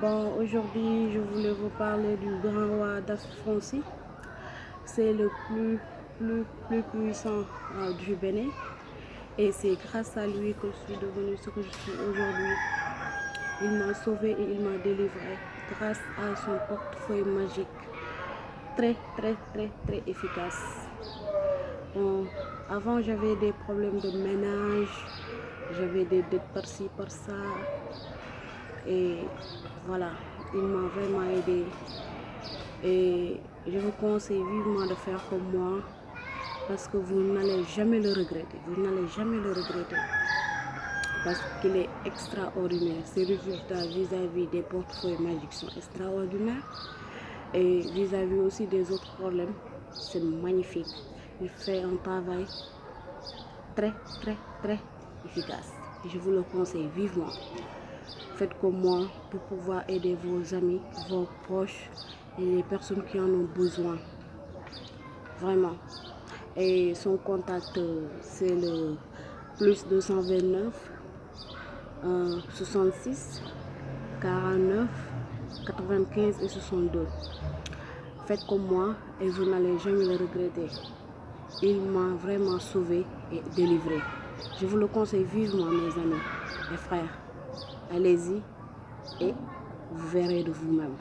Bon, aujourd'hui, je voulais vous parler du grand roi d'Afrique C'est le plus, plus, plus puissant euh, du Bénin. Et c'est grâce à lui que je suis devenue ce que je suis aujourd'hui. Il m'a sauvé et il m'a délivré grâce à son portefeuille magique. Très, très, très, très efficace. Bon, avant, j'avais des problèmes de ménage. J'avais des dettes par-ci, par-ça. Et voilà, il m'a vraiment aidé. Et je vous conseille vivement de faire comme moi parce que vous n'allez jamais le regretter. Vous n'allez jamais le regretter parce qu'il est extraordinaire. Ses résultats vis-à-vis des portefeuilles magiques sont extraordinaires et vis-à-vis aussi des autres problèmes, c'est magnifique. Il fait un travail très, très, très efficace. Je vous le conseille vivement. Faites comme moi pour pouvoir aider vos amis, vos proches et les personnes qui en ont besoin. Vraiment. Et son contact, c'est le plus 229 66 49 95 et 62. Faites comme moi et vous n'allez jamais le regretter. Il m'a vraiment sauvé et délivré. Je vous le conseille vivement, mes amis, mes frères. Allez-y et vous verrez de vous-même.